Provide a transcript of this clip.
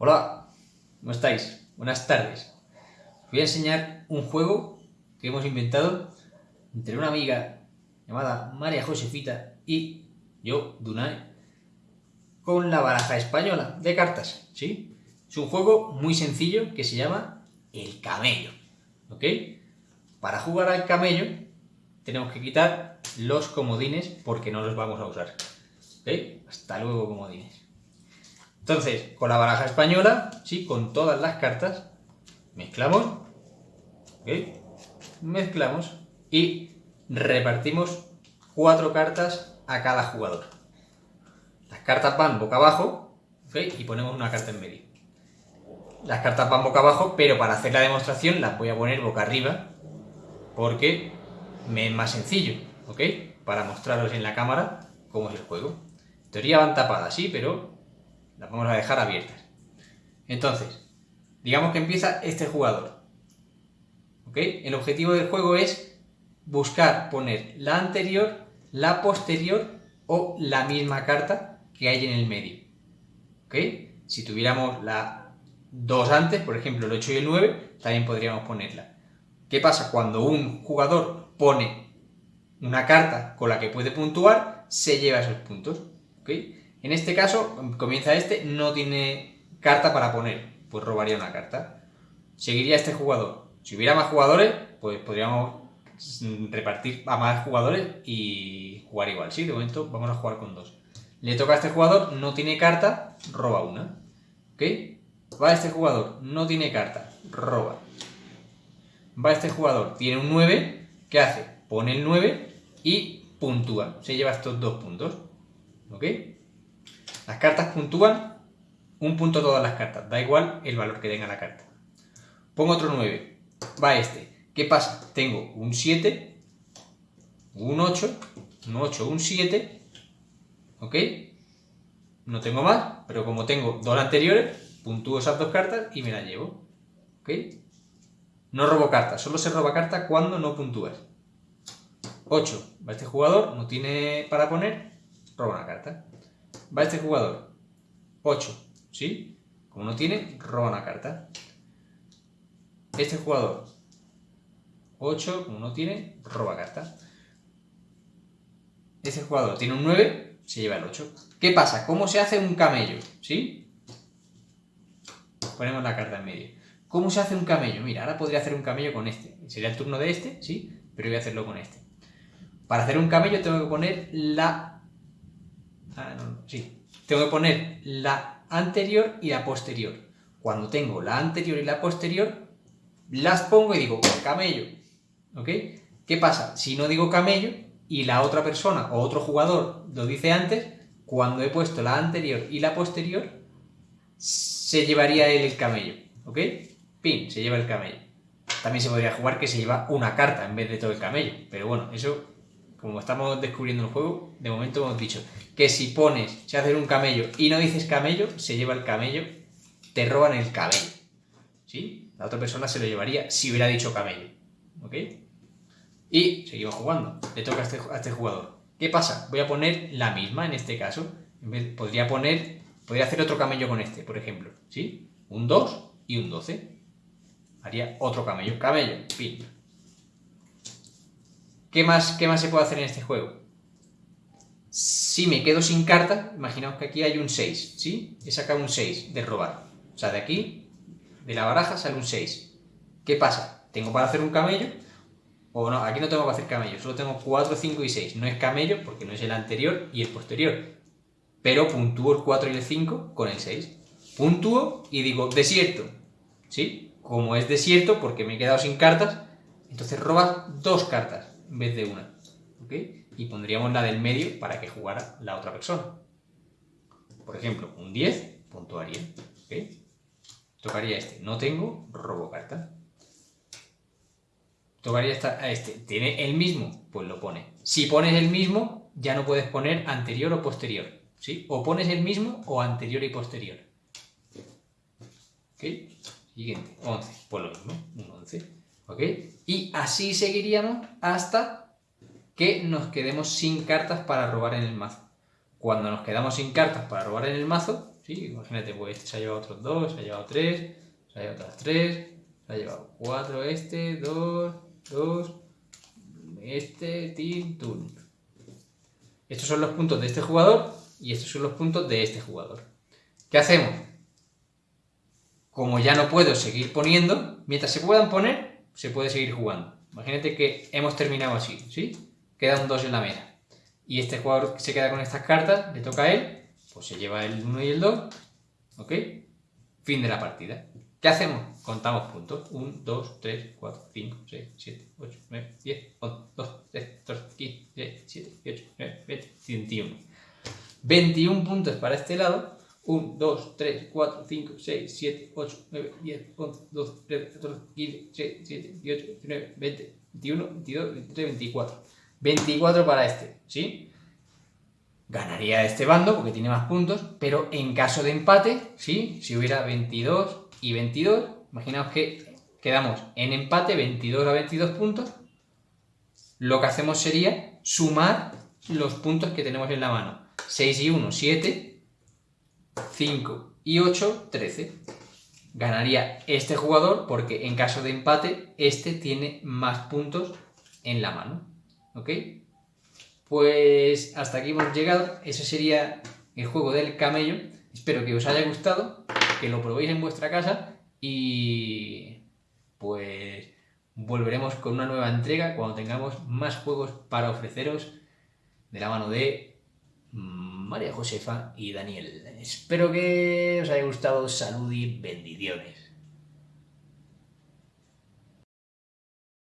Hola, ¿cómo estáis? Buenas tardes. Os voy a enseñar un juego que hemos inventado entre una amiga llamada María Josefita y yo, Dunay, con la baraja española de cartas, ¿sí? Es un juego muy sencillo que se llama el camello, ¿ok? Para jugar al camello tenemos que quitar los comodines porque no los vamos a usar, ¿ok? Hasta luego comodines. Entonces, con la baraja española, sí, con todas las cartas, mezclamos. Mezclamos y repartimos cuatro cartas a cada jugador. Las cartas van boca abajo. Y ponemos una carta en medio. Las cartas van boca abajo, pero para hacer la demostración las voy a poner boca arriba, porque me es más sencillo, ¿ok? Para mostraros en la cámara cómo es el juego. En teoría van tapadas, sí, pero las vamos a dejar abiertas. Entonces, digamos que empieza este jugador. ¿Ok? El objetivo del juego es buscar poner la anterior, la posterior o la misma carta que hay en el medio. ¿Ok? Si tuviéramos la 2 antes, por ejemplo el 8 y el 9, también podríamos ponerla. ¿Qué pasa? Cuando un jugador pone una carta con la que puede puntuar, se lleva esos puntos. ¿Ok? En este caso, comienza este, no tiene carta para poner, pues robaría una carta. Seguiría este jugador. Si hubiera más jugadores, pues podríamos repartir a más jugadores y jugar igual. Sí, de momento vamos a jugar con dos. Le toca a este jugador, no tiene carta, roba una. ¿Ok? Va este jugador, no tiene carta, roba. Va este jugador, tiene un 9, ¿qué hace? Pone el 9 y puntúa. Se lleva estos dos puntos. ¿Ok? Las cartas puntúan un punto todas las cartas, da igual el valor que tenga la carta. Pongo otro 9, va este. ¿Qué pasa? Tengo un 7, un 8, un 8, un 7, ¿ok? No tengo más, pero como tengo dos anteriores, puntúo esas dos cartas y me las llevo, ¿ok? No robo cartas, solo se roba carta cuando no puntúas. 8, va este jugador, no tiene para poner, roba una carta va este jugador. 8, ¿sí? Como no tiene, roba una carta. Este jugador. 8, como no tiene, roba carta. Este jugador tiene un 9, se lleva el 8. ¿Qué pasa? ¿Cómo se hace un camello? ¿Sí? Ponemos la carta en medio. ¿Cómo se hace un camello? Mira, ahora podría hacer un camello con este. Sería el turno de este, ¿sí? Pero voy a hacerlo con este. Para hacer un camello tengo que poner la Ah, sí. Tengo que poner la anterior y la posterior. Cuando tengo la anterior y la posterior, las pongo y digo camello. ¿Ok? ¿Qué pasa? Si no digo camello y la otra persona o otro jugador lo dice antes, cuando he puesto la anterior y la posterior, se llevaría él el camello. ¿Ok? Pin, se lleva el camello. También se podría jugar que se lleva una carta en vez de todo el camello. Pero bueno, eso como estamos descubriendo el juego, de momento hemos dicho que si pones, si haces un camello y no dices camello, se lleva el camello, te roban el camello. ¿Sí? La otra persona se lo llevaría si hubiera dicho camello. ¿Ok? Y seguimos jugando. Le toca a este, a este jugador. ¿Qué pasa? Voy a poner la misma en este caso. podría poner, podría hacer otro camello con este, por ejemplo. ¿Sí? Un 2 y un 12. Haría otro camello. Camello, fin. ¿Qué más, ¿Qué más se puede hacer en este juego? Si me quedo sin carta, imaginaos que aquí hay un 6, ¿sí? He sacado un 6 de robar. O sea, de aquí, de la baraja, sale un 6. ¿Qué pasa? ¿Tengo para hacer un camello? O no, aquí no tengo para hacer camello, solo tengo 4, 5 y 6. No es camello porque no es el anterior y el posterior. Pero puntúo el 4 y el 5 con el 6. Puntúo y digo desierto, ¿sí? Como es desierto porque me he quedado sin cartas, entonces robas dos cartas en vez de una. ¿Ok? Y pondríamos la del medio para que jugara la otra persona. Por ejemplo, un 10 puntuaría. Tocaría este. No tengo, robo carta. Tocaría a este. ¿Tiene el mismo? Pues lo pone. Si pones el mismo, ya no puedes poner anterior o posterior. ¿Sí? O pones el mismo o anterior y posterior. ¿Ok? Siguiente. 11. Pues lo mismo. Un 11. ¿Ok? Y así seguiríamos hasta que nos quedemos sin cartas para robar en el mazo. Cuando nos quedamos sin cartas para robar en el mazo, ¿sí? Imagínate, pues este se ha llevado otros dos, se ha llevado tres, se ha llevado otras tres, se ha llevado cuatro este, dos, dos, este, tin. Estos son los puntos de este jugador y estos son los puntos de este jugador. ¿Qué hacemos? Como ya no puedo seguir poniendo, mientras se puedan poner, se puede seguir jugando. Imagínate que hemos terminado así, ¿sí? Queda un 2 en la mesa. Y este jugador se queda con estas cartas, le toca a él, pues se lleva el 1 y el 2, ¿ok? Fin de la partida. ¿Qué hacemos? Contamos puntos. 1, 2, 3, 4, 5, 6, 7, 8, 9, 10, 11, 12, 13, 14, 15, 16, 17, 18, 19, 20, 21. 21 puntos para este lado. 1, 2, 3, 4, 5, 6, 7, 8, 9, 10, 11, 12, 13, 14, 15, 16, 17, 18, 19, 20, 21, 22, 23, 24. 24 para este, ¿sí? Ganaría este bando porque tiene más puntos, pero en caso de empate, ¿sí? Si hubiera 22 y 22, imaginaos que quedamos en empate 22 a 22 puntos, lo que hacemos sería sumar los puntos que tenemos en la mano. 6 y 1, 7, 5 y 8, 13. Ganaría este jugador porque en caso de empate, este tiene más puntos en la mano. ¿Ok? Pues hasta aquí hemos llegado. Ese sería el juego del camello. Espero que os haya gustado, que lo probéis en vuestra casa y pues volveremos con una nueva entrega cuando tengamos más juegos para ofreceros de la mano de María Josefa y Daniel. Espero que os haya gustado. Salud y bendiciones.